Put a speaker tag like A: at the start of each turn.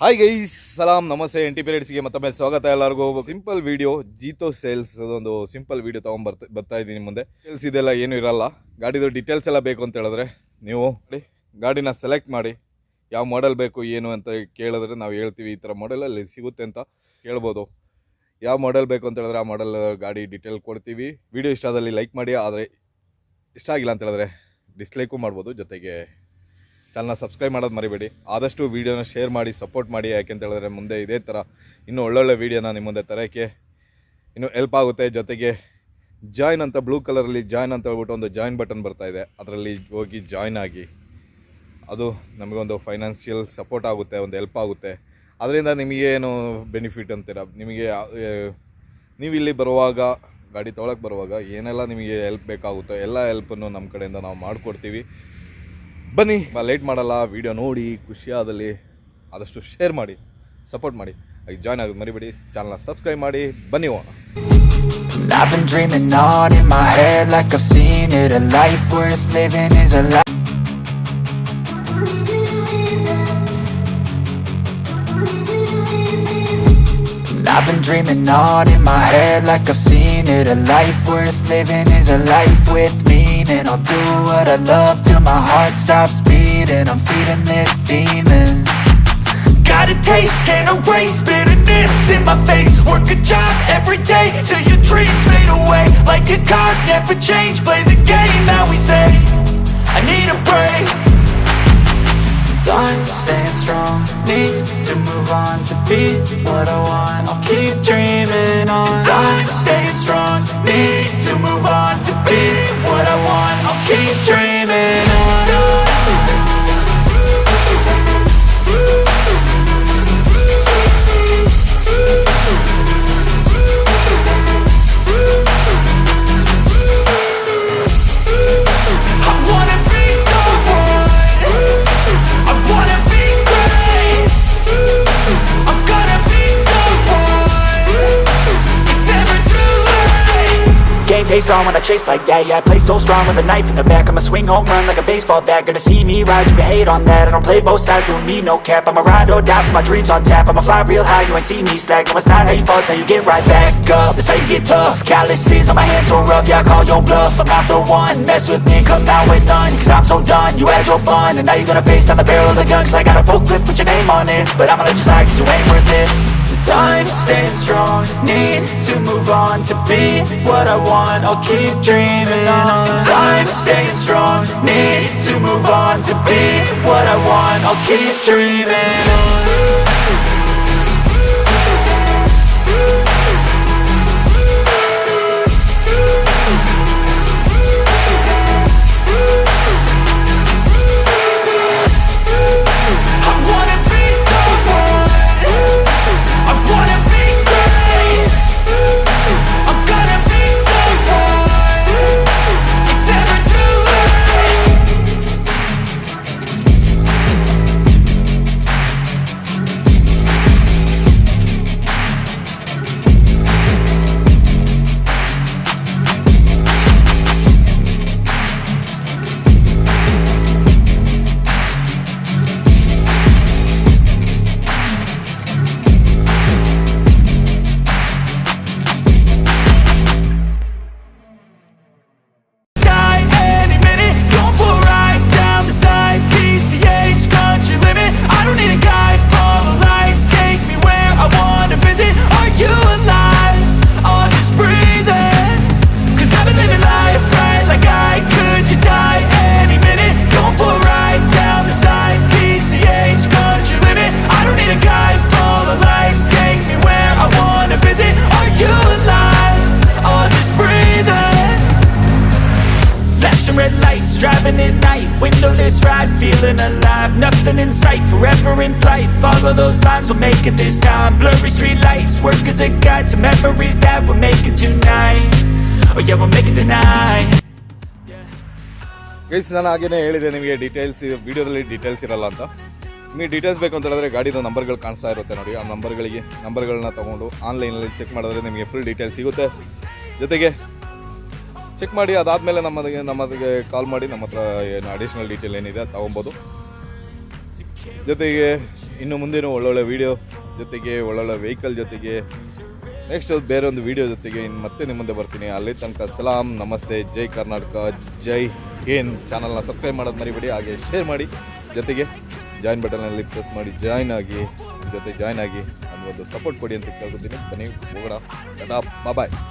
A: Hi ಗೈ ಸಲಾಂ ನಮಸ್ತೆ N T ಪೀರಿಯಡ್ಸ್ಗೆ ಮತ್ತೊಮ್ಮೆ ಸ್ವಾಗತ ಎಲ್ಲರಿಗೂ. ಸಿಂಪಲ್ ವಿಡಿಯೋ ಜೀತೋ ಸೇಲ್ಸ್ ಅದೊಂದು ಸಿಂಪಲ್ ವಿಡಿಯೋ ತೊಗೊಂಡ್ ಬರ್ತಾ ಇದ್ದೀನಿ ಮುಂದೆ. ಸೇಲ್ಸ್ ಇದೆಲ್ಲ ಏನೂ ಇರಲ್ಲ. ಗಾಡಿದು ಡೀಟೇಲ್ಸ್ ಎಲ್ಲ ಬೇಕು ಅಂತ ಹೇಳಿದ್ರೆ ನೀವು ಗಾಡಿನ ಸೆಲೆಕ್ಟ್ ಮಾಡಿ, ಯಾವ ಮಾಡೆಲ್ ಬೇಕು, ಏನು ಅಂತ ಕೇಳಿದ್ರೆ ನಾವು ಹೇಳ್ತೀವಿ ಈ ಥರ ಮಾಡೆಲಲ್ಲಿ ಸಿಗುತ್ತೆ ಅಂತ ಕೇಳ್ಬೋದು ಯಾವ ಮಾಡೆಲ್ ಬೇಕು ಅಂತ ಹೇಳಿದ್ರೆ ಆ ಮಾಡೆಲ್ ಗಾಡಿ ಡೀಟೇಲ್ ಕೊಡ್ತೀವಿ. ವಿಡಿಯೋ ಇಷ್ಟ ಆದಲ್ಲಿ ಲೈಕ್ ಮಾಡಿ, ಆದರೆ ಇಷ್ಟ ಆಗಿಲ್ಲ ಅಂತ ಹೇಳಿದ್ರೆ ಡಿಸ್ಲೈಕು ಮಾಡ್ಬೋದು. ಜೊತೆಗೆ ಚಾನಲ್ನ ಸಬ್ಸ್ಕ್ರೈಬ್ ಮಾಡೋದು ಮರಿಬೇಡಿ. ಆದಷ್ಟು ವೀಡಿಯೋನ ಶೇರ್ ಮಾಡಿ ಸಪೋರ್ಟ್ ಮಾಡಿ, ಯಾಕೆ ಅಂತ ಹೇಳಿದ್ರೆ ಮುಂದೆ ಇದೇ ಥರ ಇನ್ನೂ ಒಳ್ಳೊಳ್ಳೆ ವೀಡಿಯೋನ ನಿಮ್ಮ ಮುಂದೆ ತರೋಕ್ಕೆ ಇನ್ನೂ ಹೆಲ್ಪ್ ಆಗುತ್ತೆ. ಜೊತೆಗೆ ಜಾಯ್ನ್ ಅಂತ ಬ್ಲೂ ಕಲರಲ್ಲಿ ಜಾಯ್ನ್ ಅಂತ ಹೇಳ್ಬಿಟ್ಟು ಒಂದು ಜಾಯ್ನ್ ಬಟನ್ ಬರ್ತಾ ಇದೆ. ಅದರಲ್ಲಿ ಹೋಗಿ ಜಾಯ್ನ್ ಆಗಿ ಅದು ನಮಗೊಂದು ಫೈನಾನ್ಷಿಯಲ್ ಸಪೋರ್ಟ್ ಆಗುತ್ತೆ, ಒಂದು ಹೆಲ್ಪ್ ಆಗುತ್ತೆ. ಅದರಿಂದ ನಿಮಗೇನು ಬೆನಿಫಿಟ್ ಅಂತೀರ? ನಿಮಗೆ ನೀವು ಇಲ್ಲಿ ಬರುವಾಗ, ಗಾಡಿ ತೊಗೊಳಕ್ಕೆ ಬರುವಾಗ ಏನೆಲ್ಲ ನಿಮಗೆ ಹೆಲ್ಪ್ ಬೇಕಾಗುತ್ತೋ, ಎಲ್ಲ ಹೆಲ್ಪನ್ನು ನಮ್ಮ ಕಡೆಯಿಂದ ನಾವು ಮಾಡಿಕೊಡ್ತೀವಿ. ಬನ್ನಿ. ಲೇಟ್ ಮಾಡಲ್ಲ ವೀಡಿಯೋ ನೋಡಿ ಖುಷಿಯಾದಲ್ಲಿ ಆದಷ್ಟು ಶೇರ್ ಮಾಡಿ ಸಪೋರ್ಟ್ ಮಾಡಿ. ಅದು ಜಾಯ್ನ್ ಆಗಿ ಮರಿಬೇಡಿ ಚಾನಲ್ನ ಸಬ್ಸ್ಕ್ರೈಬ್ ಮಾಡಿ ಬನ್ನಿ
B: oh I've been dreaming on in my head like I've seen it. A life worth living is a life been dreaming on in my head like I've seen it. A life worth living is a life with meaning. I'll do what I love till my heart stops beating. I'm feeding this demon. Got a taste, can't erase bitterness in my face. Work a job every day till your dreams fade away. Like a card, never change, play the game that we say to be what I want. I'll keep dreaming on. Time staying strong, need to move on to be what I want. I'll keep dreaming Game face on when I chase like that. Yeah, I play so strong with a knife in the back. I'ma swing home run like a baseball bat. Gonna see me rise you hate on that. I don't play both sides, doing me no cap. I'ma ride or die for my dreams on tap. I'ma fly real high, you ain't see me slack. No, it's not how you fall, it's how you get right back up. That's how you get tough. Calluses on my hands so rough Yeah, I call your bluff. I'm not the one. Mess with me, come out with none. Cause I'm so done. You had your fun And now you're gonna face down the barrel of the gun. Cause I got a full clip, put your name on it. But I'ma let you slide cause you ain't worth it Time staying strong. Need to move on to be what I want. I'll keep dreaming on. Time staying strong. Need to move on to be what I want. I'll keep dreaming on feeling alive Nothing in sight, forever in flight Follow those lines, we'll make it this time Blurry street lights, work as a guide To memories that we're making tonight Oh yeah, we'll make it tonight
A: guys ನಾನು ಹಾಗೇನೆ ಹೇಳಿದೆ ನಿಮಗೆ details ವಿಡಿಯೋದಲ್ಲಿ details ಇರಲ್ಲ ಅಂತ ನಿಮಗೆ details ಬೇಕು ಅಂತ ಹೇಳಿದ್ರೆ ಗಾಡಿದು ನಂಬರ್ಗಳು ಕಾಣಿಸ್ತಾ ಇರುತ್ತೆ ನೋಡಿ ಆ ನಂಬರ್ಗಳಿಗೆ ನಂಬರ್ಗಳನ್ನ ತೊಗೊಂಡು ಆನ್ಲೈನಲ್ಲಿ ಚೆಕ್ ಮಾಡಿದ್ರೆ ನಿಮಗೆ ಫುಲ್ ಡೀಟೇಲ್ಸ್ ಸಿಗುತ್ತೆ ಜೊತೆಗೆ ಚೆಕ್ ಮಾಡಿ, ಅದಾದಮೇಲೆ ನಮ್ಮದಿಗೆ ನಮ್ಮದಿಗೆ ಕಾಲ್ ಮಾಡಿ, ನಮ್ಮ ಹತ್ರ ಏನು ಅಡಿಷ್ನಲ್ ಡೀಟೇಲ್ ಏನಿದೆ ಅದು ತೊಗೊಬೋದು. ಜೊತೆಗೆ ಇನ್ನು ಮುಂದಿನ ಒಳ್ಳೊಳ್ಳೆ ವೀಡಿಯೋ ಜೊತೆಗೆ ಒಳ್ಳೊಳ್ಳೆ ವೆಹಿಕಲ್ ಜೊತೆಗೆ ನೆಕ್ಸ್ಟ್ ಬೇರೆ ಒಂದು ವೀಡಿಯೋ ಜೊತೆಗೆ ಇನ್ನು ಮತ್ತೆ ನಿಮ್ಮ ಮುಂದೆ ಬರ್ತೀನಿ. ಅಲ್ಲಿ ತನಕ ಸಲಾಂ, ನಮಸ್ತೆ, ಜೈ ಕರ್ನಾಟಕ, ಜೈ ಹಿಂದ್. ಚಾನಲ್ನ ಸಬ್ಸ್ಕ್ರೈಬ್ ಮಾಡೋದು ಮರಿಬೇಡಿ, ಹಾಗೆ ಶೇರ್ ಮಾಡಿ. ಜೊತೆಗೆ ಜಾಯಿನ್ ಬಟನಲ್ಲಿ ಪ್ರೆಸ್ ಮಾಡಿ ಜಾಯ್ನ್ ಆಗಿ, ಜೊತೆ ಜಾಯ್ನ್ ಆಗಿ ನನಗೊಂದು ಸಪೋರ್ಟ್ ಕೊಡಿ ಅಂತ ಕೇಳ್ಕೊತೀನಿ. ಬನ್ನಿ, ಹೋಗೋಣ. ಬಾಯ್